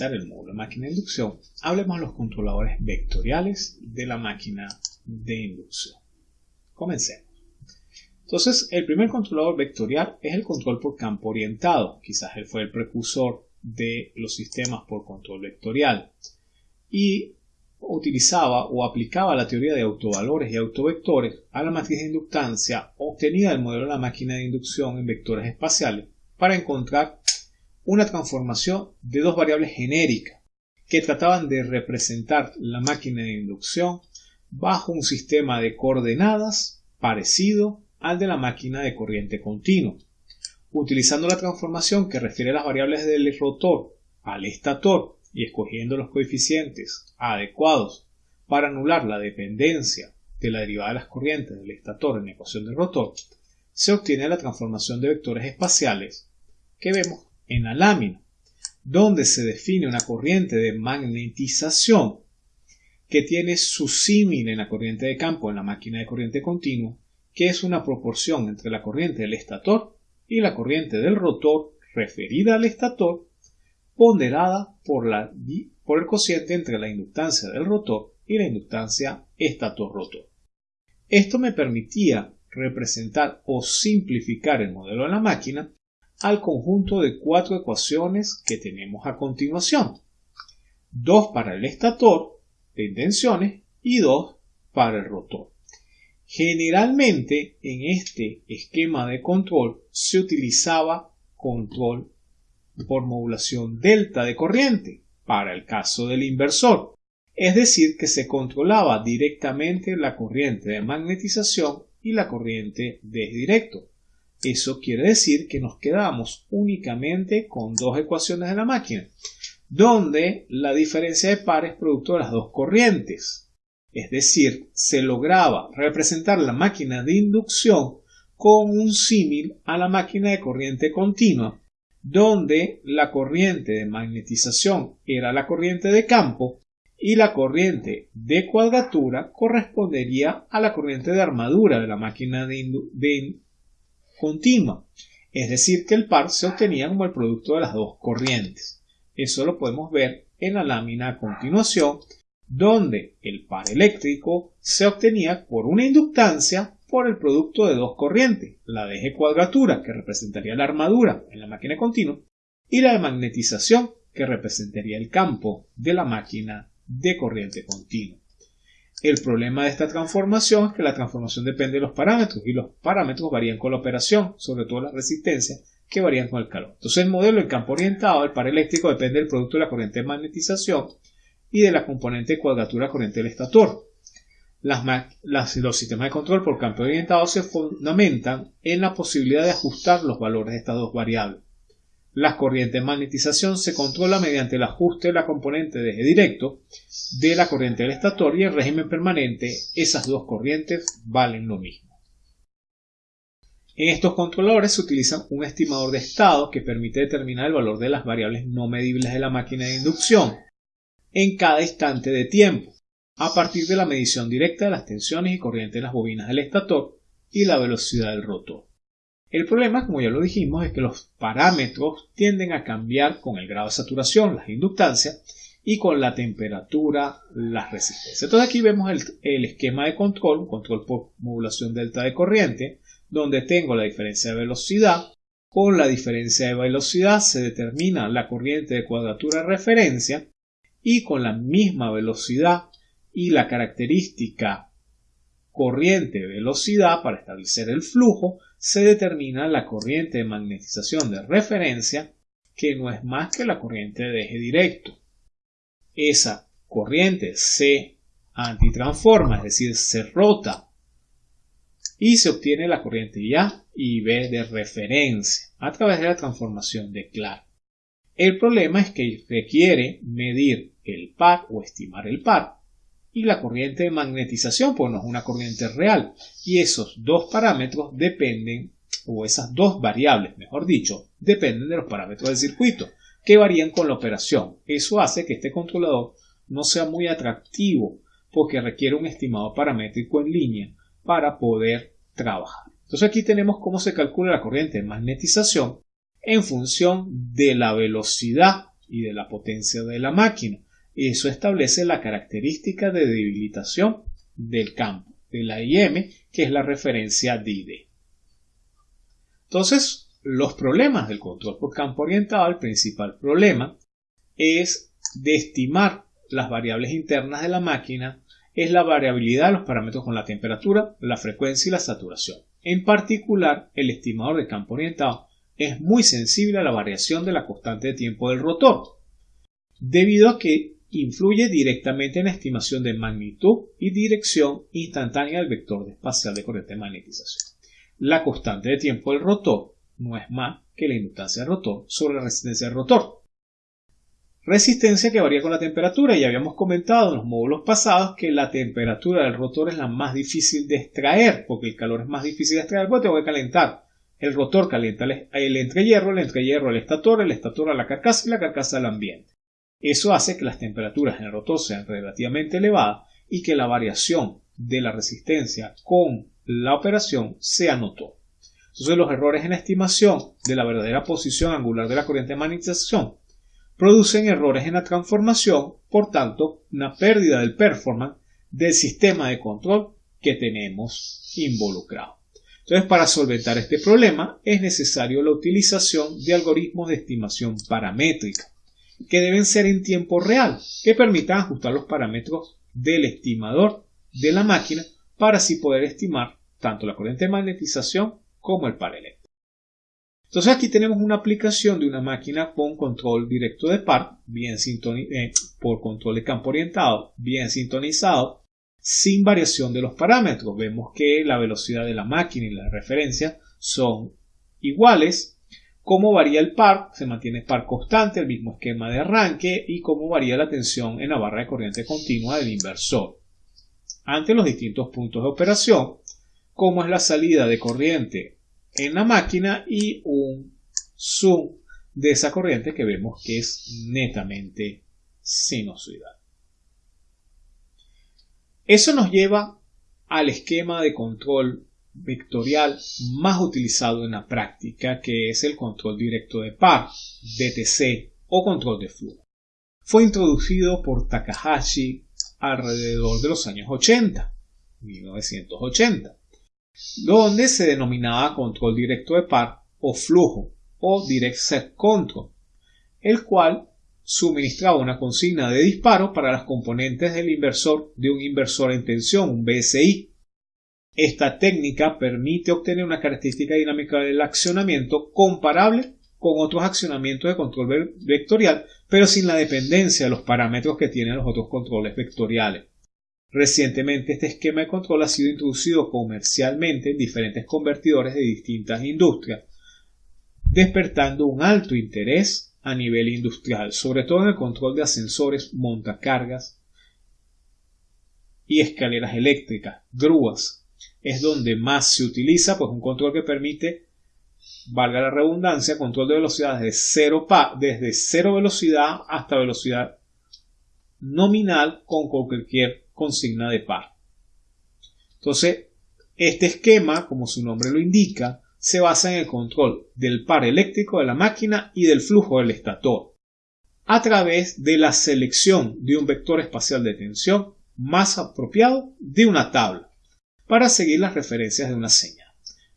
el módulo de máquina de inducción, hablemos de los controladores vectoriales de la máquina de inducción. Comencemos. Entonces, el primer controlador vectorial es el control por campo orientado. Quizás él fue el precursor de los sistemas por control vectorial. Y utilizaba o aplicaba la teoría de autovalores y autovectores a la matriz de inductancia obtenida del modelo de la máquina de inducción en vectores espaciales para encontrar una transformación de dos variables genéricas que trataban de representar la máquina de inducción bajo un sistema de coordenadas parecido al de la máquina de corriente continua, utilizando la transformación que refiere las variables del rotor al estator y escogiendo los coeficientes adecuados para anular la dependencia de la derivada de las corrientes del estator en la ecuación del rotor, se obtiene la transformación de vectores espaciales que vemos en la lámina, donde se define una corriente de magnetización que tiene su símil en la corriente de campo en la máquina de corriente continua, que es una proporción entre la corriente del estator y la corriente del rotor referida al estator, ponderada por, la, por el cociente entre la inductancia del rotor y la inductancia estator-rotor. Esto me permitía representar o simplificar el modelo de la máquina al conjunto de cuatro ecuaciones que tenemos a continuación. Dos para el estator de intenciones y dos para el rotor. Generalmente en este esquema de control se utilizaba control por modulación delta de corriente para el caso del inversor, es decir, que se controlaba directamente la corriente de magnetización y la corriente de directo. Eso quiere decir que nos quedamos únicamente con dos ecuaciones de la máquina, donde la diferencia de par es producto de las dos corrientes. Es decir, se lograba representar la máquina de inducción con un símil a la máquina de corriente continua, donde la corriente de magnetización era la corriente de campo y la corriente de cuadratura correspondería a la corriente de armadura de la máquina de, de es decir, que el par se obtenía como el producto de las dos corrientes. Eso lo podemos ver en la lámina a continuación, donde el par eléctrico se obtenía por una inductancia por el producto de dos corrientes, la de eje cuadratura, que representaría la armadura en la máquina continua, y la de magnetización, que representaría el campo de la máquina de corriente continua. El problema de esta transformación es que la transformación depende de los parámetros y los parámetros varían con la operación, sobre todo la resistencia, que varían con el calor. Entonces el modelo en campo orientado, el par eléctrico depende del producto de la corriente de magnetización y de la componente de cuadratura corriente del estator. los sistemas de control por campo orientado se fundamentan en la posibilidad de ajustar los valores de estas dos variables. La corriente de magnetización se controla mediante el ajuste de la componente de eje directo de la corriente del estator y en régimen permanente esas dos corrientes valen lo mismo. En estos controladores se utiliza un estimador de estado que permite determinar el valor de las variables no medibles de la máquina de inducción en cada instante de tiempo, a partir de la medición directa de las tensiones y corrientes de las bobinas del estator y la velocidad del rotor. El problema, como ya lo dijimos, es que los parámetros tienden a cambiar con el grado de saturación, las inductancias, y con la temperatura, las resistencias. Entonces aquí vemos el, esquema de control, control por modulación delta de corriente, donde tengo la diferencia de velocidad. Con la diferencia de velocidad se determina la corriente de cuadratura de referencia y con la misma velocidad y la característica corriente velocidad para establecer el flujo se determina la corriente de magnetización de referencia que no es más que la corriente de eje directo. Esa corriente se antitransforma, es decir, se rota y se obtiene la corriente A y B de referencia a través de la transformación de Clark. El problema es que requiere medir el par o estimar el par y la corriente de magnetización, pues no es una corriente real. Y esos dos parámetros dependen, o esas dos variables, mejor dicho, dependen de los parámetros del circuito, que varían con la operación. Eso hace que este controlador no sea muy atractivo, porque requiere un estimado paramétrico en línea para poder trabajar. Entonces aquí tenemos cómo se calcula la corriente de magnetización en función de la velocidad y de la potencia de la máquina. Eso establece la característica de debilitación del campo de la IM, que es la referencia DID. Entonces, los problemas del control por campo orientado, el principal problema es de estimar las variables internas de la máquina, es la variabilidad de los parámetros con la temperatura, la frecuencia y la saturación. En particular, el estimador de campo orientado es muy sensible a la variación de la constante de tiempo del rotor, debido a que influye directamente en la estimación de magnitud y dirección instantánea del vector espacial de corriente de magnetización. La constante de tiempo del rotor no es más que la inductancia del rotor sobre la resistencia del rotor. Resistencia que varía con la temperatura. Ya habíamos comentado en los módulos pasados que la temperatura del rotor es la más difícil de extraer, porque el calor es más difícil de extraer, porque tengo que calentar. El rotor calienta el entrehierro, el entrehierro al estator, el estator a la carcasa y la carcasa al ambiente. Eso hace que las temperaturas en el rotor sean relativamente elevadas y que la variación de la resistencia con la operación sea notoria. Entonces los errores en la estimación de la verdadera posición angular de la corriente de magnetización producen errores en la transformación, por tanto, una pérdida del performance del sistema de control que tenemos involucrado. Entonces, para solventar este problema es necesario la utilización de algoritmos de estimación paramétrica, que deben ser en tiempo real, que permitan ajustar los parámetros del estimador de la máquina para así poder estimar tanto la corriente de magnetización como el par eléctrico. Entonces aquí tenemos una aplicación de una máquina con control directo de par, bien eh, por control de campo orientado, bien sintonizado, sin variación de los parámetros. Vemos que la velocidad de la máquina y la referencia son iguales. Cómo varía el par, se mantiene par constante, el mismo esquema de arranque y cómo varía la tensión en la barra de corriente continua del inversor. Ante los distintos puntos de operación, cómo es la salida de corriente en la máquina y un zoom de esa corriente que vemos que es netamente sinusoidal. Eso nos lleva al esquema de control vectorial más utilizado en la práctica, que es el control directo de par, DTC o control de flujo. Fue introducido por Takahashi alrededor de los años 80, 1980 donde se denominaba control directo de par o flujo o direct set control, el cual suministraba una consigna de disparo para las componentes del inversor de un inversor en tensión, un BSI. Esta técnica permite obtener una característica dinámica del accionamiento comparable con otros accionamientos de control vectorial, pero sin la dependencia de los parámetros que tienen los otros controles vectoriales. Recientemente este esquema de control ha sido introducido comercialmente en diferentes convertidores de distintas industrias, despertando un alto interés a nivel industrial, sobre todo en el control de ascensores, montacargas y escaleras eléctricas, grúas. Es donde más se utiliza, pues un control que permite, valga la redundancia, control de velocidad desde cero, desde cero velocidad hasta velocidad nominal con cualquier consigna de par. Entonces, este esquema, como su nombre lo indica, se basa en el control del par eléctrico de la máquina y del flujo del estator, a través de la selección de un vector espacial de tensión más apropiado de una tabla, para seguir las referencias de una señal.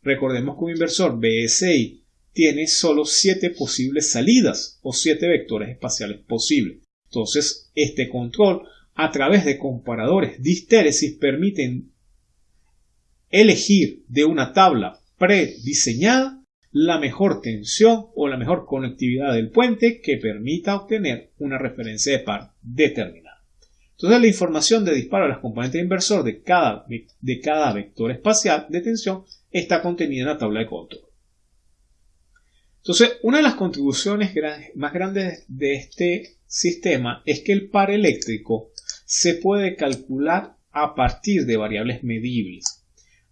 Recordemos que un inversor BSI tiene solo 7 posibles salidas o 7 vectores espaciales posibles. Entonces, este control a través de comparadores de histéresis permiten elegir de una tabla prediseñada la mejor tensión o la mejor conectividad del puente que permita obtener una referencia de par determinada. Entonces la información de disparo a las componentes de inversor de cada, de cada vector espacial de tensión está contenida en la tabla de control. Entonces, una de las contribuciones más grandes de este sistema es que el par eléctrico se puede calcular a partir de variables medibles,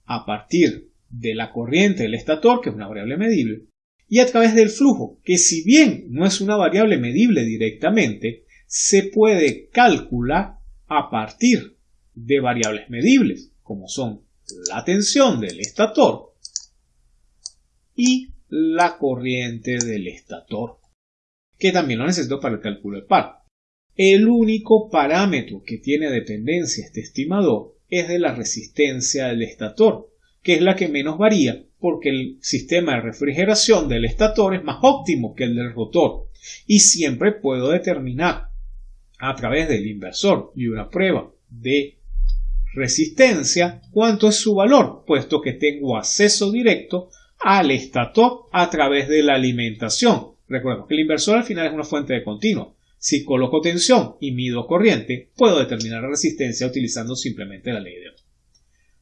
a partir de la corriente del estator, que es una variable medible, y a través del flujo, que si bien no es una variable medible directamente, se puede calcular a partir de variables medibles, como son la tensión del estator y la corriente del estator. que también lo necesito para el cálculo del par. El único parámetro que tiene dependencia este estimador es de la resistencia del estator, que es la que menos varía porque el sistema de refrigeración del estator es más óptimo que el del rotor y siempre puedo determinar a través del inversor y una prueba de resistencia cuánto es su valor, puesto que tengo acceso directo al estator a través de la alimentación. Recuerda que el inversor al final es una fuente de continuo. Si coloco tensión y mido corriente, puedo determinar la resistencia utilizando simplemente la ley de Ohm.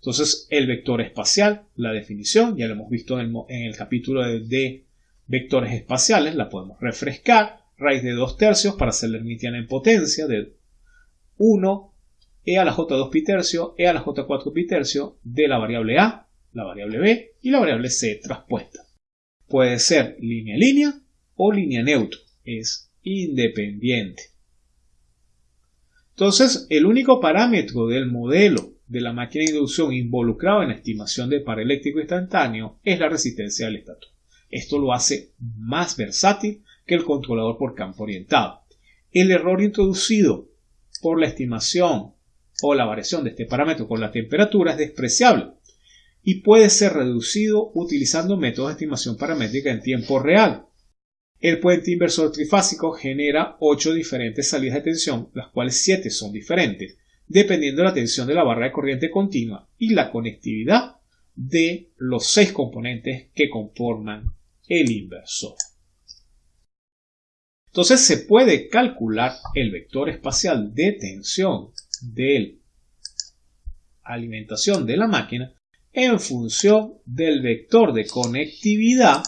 Entonces, el vector espacial, la definición, ya lo hemos visto en el, capítulo de, vectores espaciales, la podemos refrescar. Raíz de 2 tercios para hermitiana en potencia de 1 e a la j2 pi tercio, e a la j4 pi tercio de la variable a, la variable b y la variable c traspuesta. Puede ser línea línea o línea neutro. Es independiente. Entonces, el único parámetro del modelo de la máquina de inducción involucrado en la estimación del par eléctrico instantáneo es la resistencia del estator. Esto lo hace más versátil que el controlador por campo orientado. El error introducido por la estimación o la variación de este parámetro con la temperatura es despreciable y puede ser reducido utilizando métodos de estimación paramétrica en tiempo real, el puente inversor trifásico genera 8 diferentes salidas de tensión, las cuales 7 son diferentes, dependiendo de la tensión de la barra de corriente continua y la conectividad de los 6 componentes que conforman el inversor. Entonces se puede calcular el vector espacial de tensión de alimentación de la máquina en función del vector de conectividad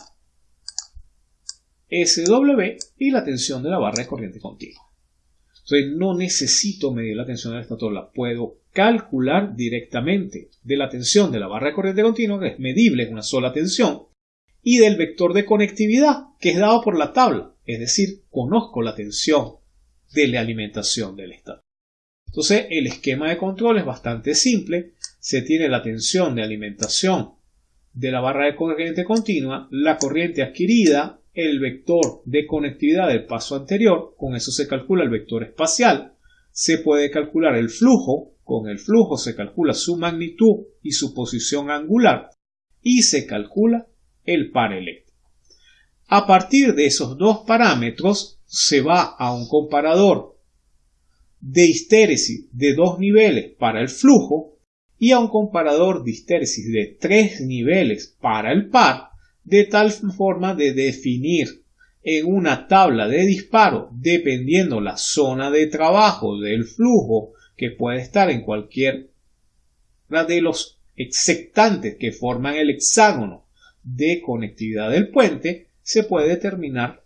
SW y la tensión de la barra de corriente continua. Entonces no necesito medir la tensión del estator, la puedo calcular directamente de la tensión de la barra de corriente continua, que es medible, en una sola tensión, y del vector de conectividad, que es dado por la tabla, es decir, conozco la tensión de la alimentación del estator. Entonces el esquema de control es bastante simple, se tiene la tensión de alimentación de la barra de corriente continua, la corriente adquirida el vector de conectividad del paso anterior, con eso se calcula el vector espacial, se puede calcular el flujo, con el flujo se calcula su magnitud y su posición angular, y se calcula el par eléctrico. A partir de esos dos parámetros se va a un comparador de histéresis de dos niveles para el flujo y a un comparador de histéresis de tres niveles para el par de tal forma de definir en una tabla de disparo, dependiendo la zona de trabajo del flujo que puede estar en cualquier de los exectantes que forman el hexágono de conectividad del puente, se puede determinar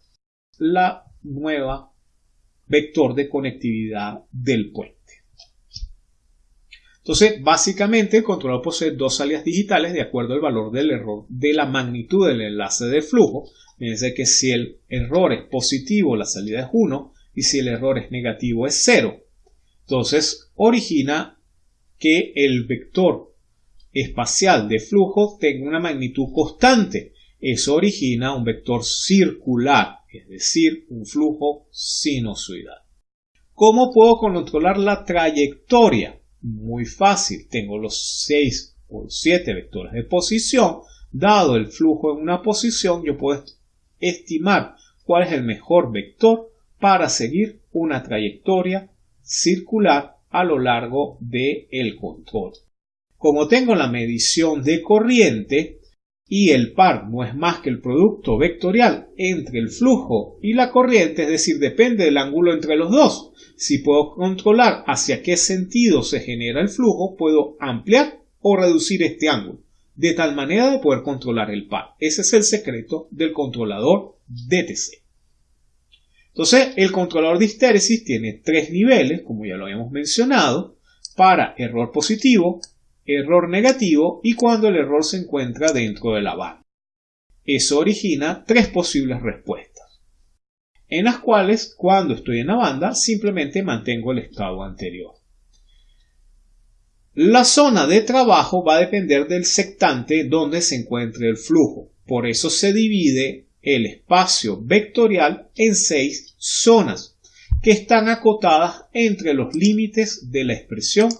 la nueva vector de conectividad del puente. Entonces, básicamente el controlador posee dos salidas digitales de acuerdo al valor del error de la magnitud del enlace de flujo. Fíjense que si el error es positivo, la salida es 1 y si el error es negativo es 0. Entonces, origina que el vector espacial de flujo tenga una magnitud constante. Eso origina un vector circular, es decir, un flujo sinusoidal. ¿Cómo puedo controlar la trayectoria? Muy fácil, tengo los 6 o 7 vectores de posición. Dado el flujo en una posición, yo puedo estimar cuál es el mejor vector para seguir una trayectoria circular a lo largo del el control. Como tengo la medición de corriente y el par no es más que el producto vectorial entre el flujo y la corriente, es decir, depende del ángulo entre los dos, si puedo controlar hacia qué sentido se genera el flujo, puedo ampliar o reducir este ángulo, de tal manera de poder controlar el par. Ese es el secreto del controlador DTC. Entonces, el controlador de histéresis tiene tres niveles, como ya lo habíamos mencionado, para error positivo, error negativo y cuando el error se encuentra dentro de la banda. Eso origina tres posibles respuestas en las cuales cuando estoy en la banda simplemente mantengo el estado anterior. La zona de trabajo va a depender del sectante donde se encuentre el flujo. Por eso se divide el espacio vectorial en seis zonas que están acotadas entre los límites de la expresión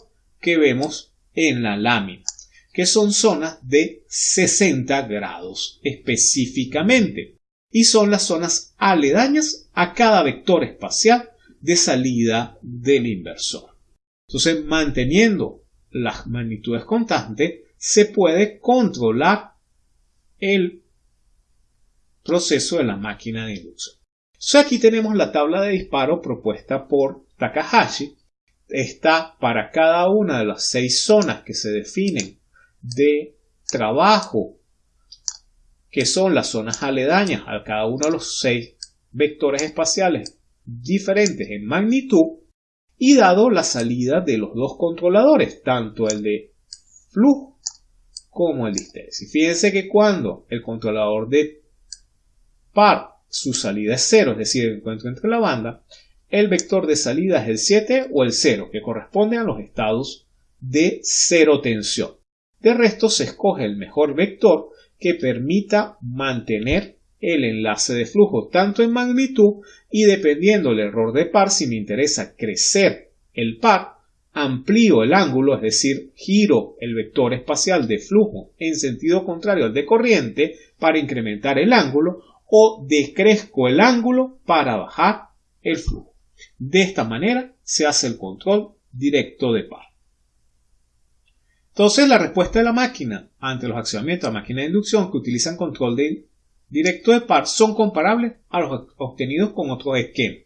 que vemos en la lámina, que son zonas de 60 grados específicamente y son las zonas aledañas a cada vector espacial de salida del inversor. Entonces, manteniendo las magnitudes constantes, se puede controlar el proceso de la máquina de inducción. Aquí tenemos la tabla de disparo propuesta por Takahashi. Está para cada una de las seis zonas que se definen de trabajo, que son las zonas aledañas a cada uno de los seis vectores espaciales diferentes en magnitud y dado la salida de los dos controladores, tanto el de flujo como el de histéresis. Fíjense que cuando el controlador de par su salida es 0, es decir, el encuentro entre la banda, el vector de salida es el 7 o el 0, que corresponde a los estados de cero tensión. De resto se escoge el mejor vector que permita mantener el enlace de flujo tanto en magnitud y dependiendo del error de par, si me interesa crecer el par, amplío el ángulo, es decir, giro el vector espacial de flujo en sentido contrario al de corriente para incrementar el ángulo o decrezco el ángulo para bajar el flujo. De esta manera se hace el control directo de par. Entonces la respuesta de la máquina ante los accionamientos de máquina de inducción que utilizan control de directo de par son comparables a los obtenidos con otros esquemas.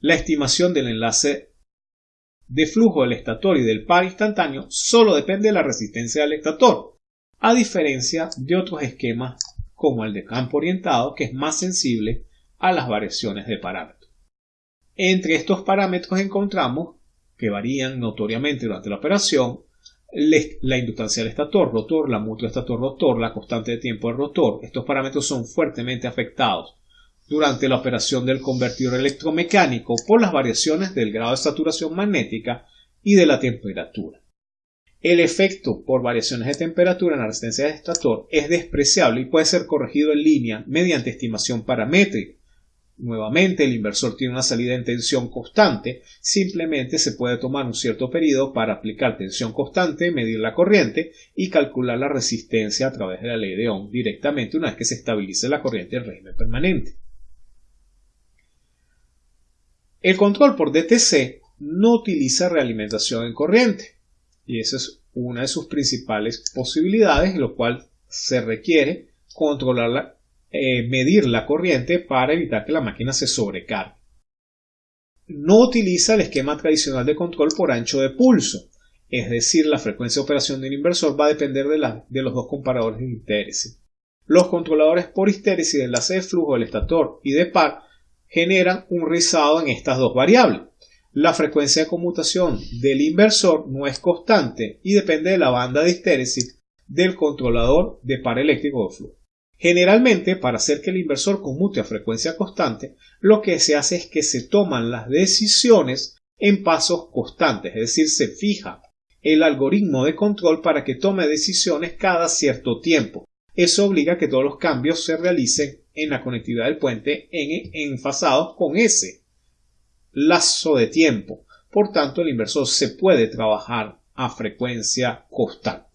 La estimación del enlace de flujo del estator y del par instantáneo solo depende de la resistencia del estator, a diferencia de otros esquemas como el de campo orientado que es más sensible a las variaciones de parámetros. Entre estos parámetros encontramos que varían notoriamente durante la operación la inductancia del estator, rotor, la mutua estator-rotor, la constante de tiempo del rotor. Estos parámetros son fuertemente afectados durante la operación del convertidor electromecánico por las variaciones del grado de saturación magnética y de la temperatura. El efecto por variaciones de temperatura en la resistencia del estator es despreciable y puede ser corregido en línea mediante estimación paramétrica Nuevamente, el inversor tiene una salida en tensión constante, simplemente se puede tomar un cierto periodo para aplicar tensión constante, medir la corriente y calcular la resistencia a través de la ley de Ohm directamente una vez que se estabilice la corriente en régimen permanente. El control por DTC no utiliza realimentación en corriente y esa es una de sus principales posibilidades, lo cual se requiere controlar la eh, medir la corriente para evitar que la máquina se sobrecargue. No utiliza el esquema tradicional de control por ancho de pulso, es decir, la frecuencia de operación del inversor va a depender de, de los dos comparadores de histéresis. Los controladores por histéresis de enlace de flujo del estator y de par generan un rizado en estas dos variables. La frecuencia de conmutación del inversor no es constante y depende de la banda de histéresis del controlador de par eléctrico de flujo. Generalmente, para hacer que el inversor conmute a frecuencia constante, lo que se hace es que se toman las decisiones en pasos constantes, es decir, se fija el algoritmo de control para que tome decisiones cada cierto tiempo. Eso obliga a que todos los cambios se realicen en la conectividad del puente en, enfasados con ese lazo de tiempo. Por tanto, el inversor se puede trabajar a frecuencia constante.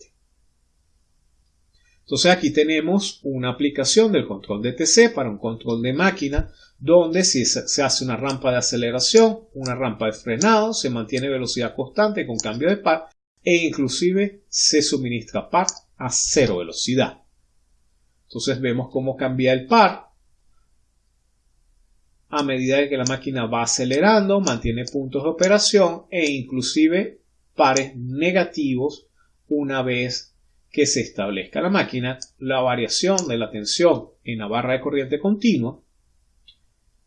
Entonces aquí tenemos una aplicación del control DTC para un control de máquina donde si se hace una rampa de aceleración, una rampa de frenado, se mantiene velocidad constante con cambio de par e inclusive se suministra par a cero velocidad. Entonces vemos cómo cambia el par a medida que la máquina va acelerando, mantiene puntos de operación e inclusive pares negativos una vez que se establezca la máquina la variación de la tensión en la barra de corriente continua,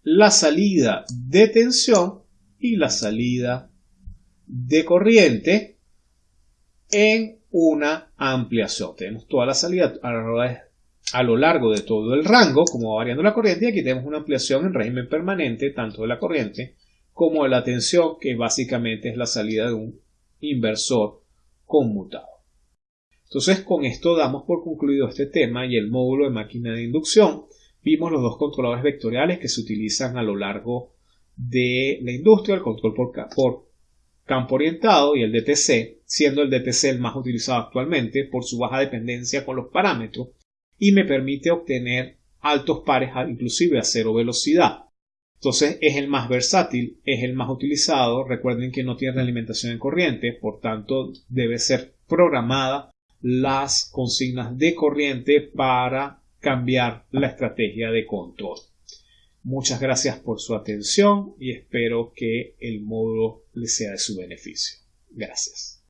la salida de tensión y la salida de corriente en una ampliación. Tenemos toda la salida a lo largo de todo el rango, como va variando la corriente, y aquí tenemos una ampliación en régimen permanente, tanto de la corriente como de la tensión, que básicamente es la salida de un inversor conmutado. Entonces con esto damos por concluido este tema y el módulo de máquina de inducción. Vimos los dos controladores vectoriales que se utilizan a lo largo de la industria, el control por, campo orientado y el DTC, siendo el DTC el más utilizado actualmente por su baja dependencia con los parámetros y me permite obtener altos pares inclusive a cero velocidad. Entonces es el más versátil, es el más utilizado. Recuerden que no tiene alimentación en corriente, por tanto debe ser programada las consignas de corriente para cambiar la estrategia de control. Muchas gracias por su atención y espero que el módulo les sea de su beneficio. Gracias.